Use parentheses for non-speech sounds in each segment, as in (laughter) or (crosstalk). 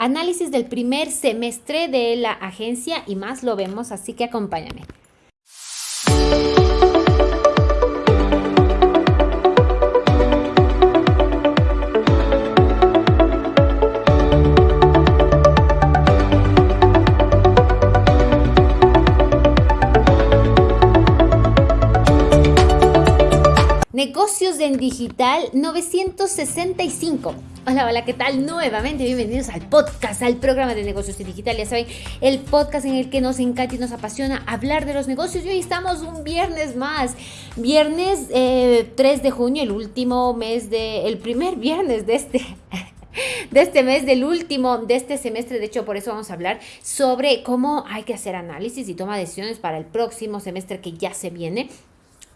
análisis del primer semestre de la agencia y más lo vemos, así que acompáñame. Negocios en Digital 965. Hola, hola, ¿qué tal? Nuevamente bienvenidos al podcast, al programa de negocios en digital. Ya saben, el podcast en el que nos encanta y nos apasiona hablar de los negocios. Y hoy estamos un viernes más. Viernes 3 eh, de junio, el último mes de, el primer viernes de este (laughs) de este mes, del último, de este semestre. De hecho, por eso vamos a hablar sobre cómo hay que hacer análisis y toma decisiones para el próximo semestre que ya se viene.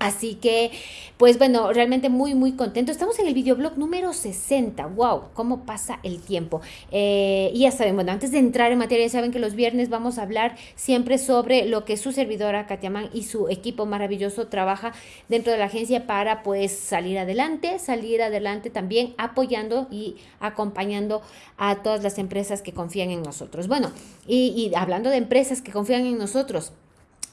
Así que, pues bueno, realmente muy, muy contento. Estamos en el videoblog número 60. ¡Wow! ¿Cómo pasa el tiempo? Eh, y ya saben, bueno, antes de entrar en materia, ya saben que los viernes vamos a hablar siempre sobre lo que su servidora Katia Man y su equipo maravilloso trabaja dentro de la agencia para pues salir adelante, salir adelante también apoyando y acompañando a todas las empresas que confían en nosotros. Bueno, y hablando de empresas que confían en nosotros,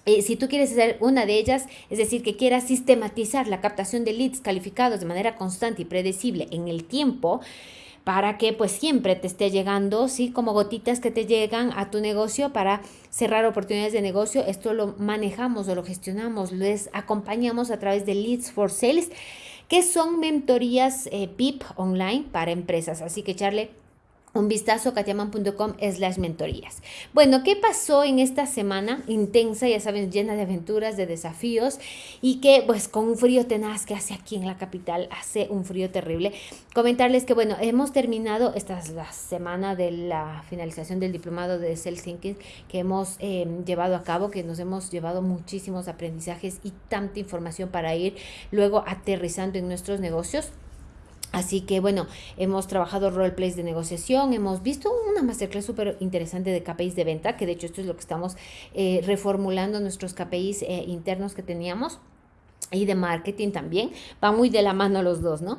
eh, si tú quieres ser una de ellas, es decir, que quieras sistematizar la captación de leads calificados de manera constante y predecible en el tiempo, para que pues siempre te esté llegando, ¿sí? Como gotitas que te llegan a tu negocio para cerrar oportunidades de negocio. Esto lo manejamos o lo gestionamos, les acompañamos a través de Leads for Sales, que son mentorías eh, online para empresas. Así que echarle un vistazo a katiaman.com slash mentorías. Bueno, ¿qué pasó en esta semana intensa, ya saben, llena de aventuras, de desafíos y que pues con un frío tenaz que hace aquí en la capital, hace un frío terrible? Comentarles que bueno, hemos terminado, esta es la semana de la finalización del diplomado de Self Thinking que hemos eh, llevado a cabo, que nos hemos llevado muchísimos aprendizajes y tanta información para ir luego aterrizando en nuestros negocios. Así que bueno, hemos trabajado roleplays de negociación, hemos visto una masterclass súper interesante de KPIs de venta, que de hecho esto es lo que estamos eh, reformulando nuestros KPIs eh, internos que teníamos y de marketing también. Va muy de la mano los dos, ¿no?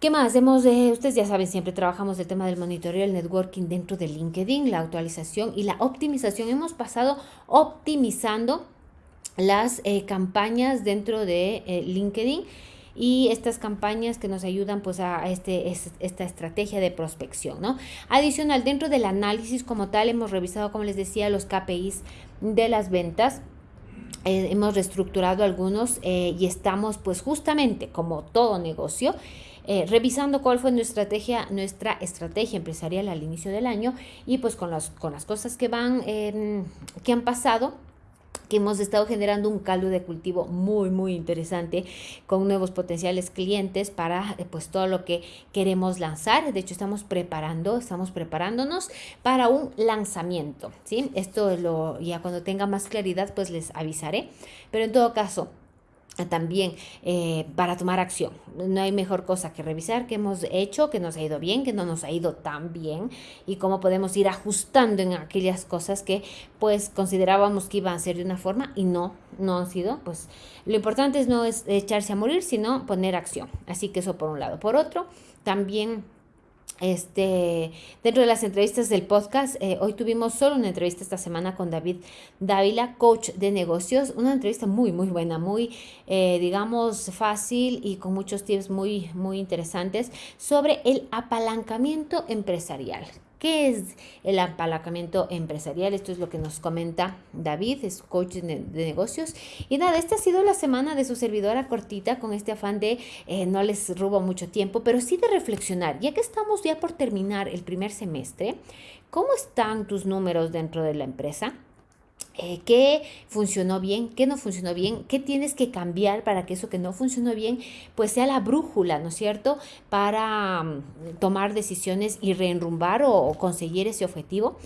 ¿Qué más? Hemos, eh, ustedes ya saben, siempre trabajamos el tema del monitoreo, el networking dentro de LinkedIn, la actualización y la optimización. Hemos pasado optimizando las campañas dentro de LinkedIn y estas campañas que nos ayudan pues a este, esta estrategia de prospección, ¿no? Adicional, dentro del análisis como tal hemos revisado, como les decía, los KPIs de las ventas. Eh, hemos reestructurado algunos eh, y estamos pues justamente como todo negocio eh, revisando cuál fue nuestra estrategia, nuestra estrategia empresarial al inicio del año y pues con las, con las cosas que van, em, que han pasado, que hemos estado generando un caldo de cultivo muy, muy interesante con nuevos potenciales clientes para eh, pues todo lo que queremos lanzar. De hecho, estamos preparando, estamos preparándonos para un lanzamiento, ¿sí? Esto lo, ya cuando tenga más claridad, pues les avisaré. Pero en todo caso, también eh, para tomar acción. No hay mejor cosa que revisar qué hemos hecho, que nos ha ido bien, que no nos ha ido tan bien y cómo podemos ir ajustando en aquellas cosas que pues considerábamos que iban a ser de una forma y no, no han sido. Pues lo importante es no es echarse a morir, sino poner acción. Así que eso por un lado. Por otro, también este, dentro de las entrevistas del podcast, eh, hoy tuvimos solo una entrevista esta semana con David Dávila, coach de negocios, una entrevista muy, muy buena, muy, eh, digamos, fácil y con muchos tips muy, muy interesantes sobre el apalancamiento empresarial. ¿Qué es el apalancamiento empresarial? Esto es lo que nos comenta David, es coach de, negocios. Y nada, esta ha sido la semana de su servidora cortita con este afán de eh, no les robo mucho tiempo, pero sí de reflexionar. Ya que estamos ya por terminar el primer semestre, ¿cómo están tus números dentro de la empresa? Eh, qué funcionó bien, qué no funcionó bien, qué tienes que cambiar para que eso que no funcionó bien, pues sea la brújula, ¿no es cierto? Para mm, tomar decisiones y reenrumbar o conseguir ese objetivo.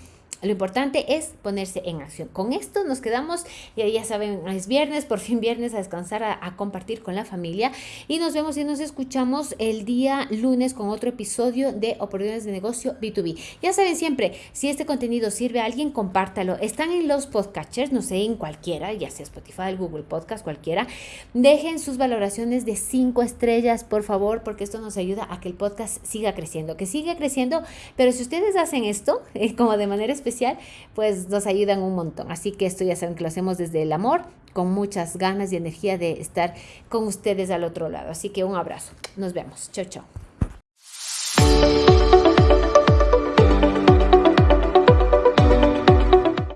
Lo importante es ponerse en acción. Con esto nos quedamos, y ya saben, es viernes, por fin viernes a descansar, a, compartir con la familia y nos vemos y nos escuchamos el día lunes con otro episodio de Oportunidades de Negocio B2B. Ya saben siempre, si este contenido sirve a alguien, compártalo. Están en los podcasters, no sé, en cualquiera, ya sea Spotify, Google Podcast, cualquiera. Dejen sus valoraciones de cinco estrellas, por favor, porque esto nos ayuda a que el podcast siga creciendo, que siga creciendo, pero si ustedes hacen esto, (laughs) eh, como de manera pues nos ayudan un montón. Así que esto ya saben que lo hacemos desde el amor, con muchas ganas y energía de estar con ustedes al otro lado. Así que un abrazo. Nos vemos. Chao, chao.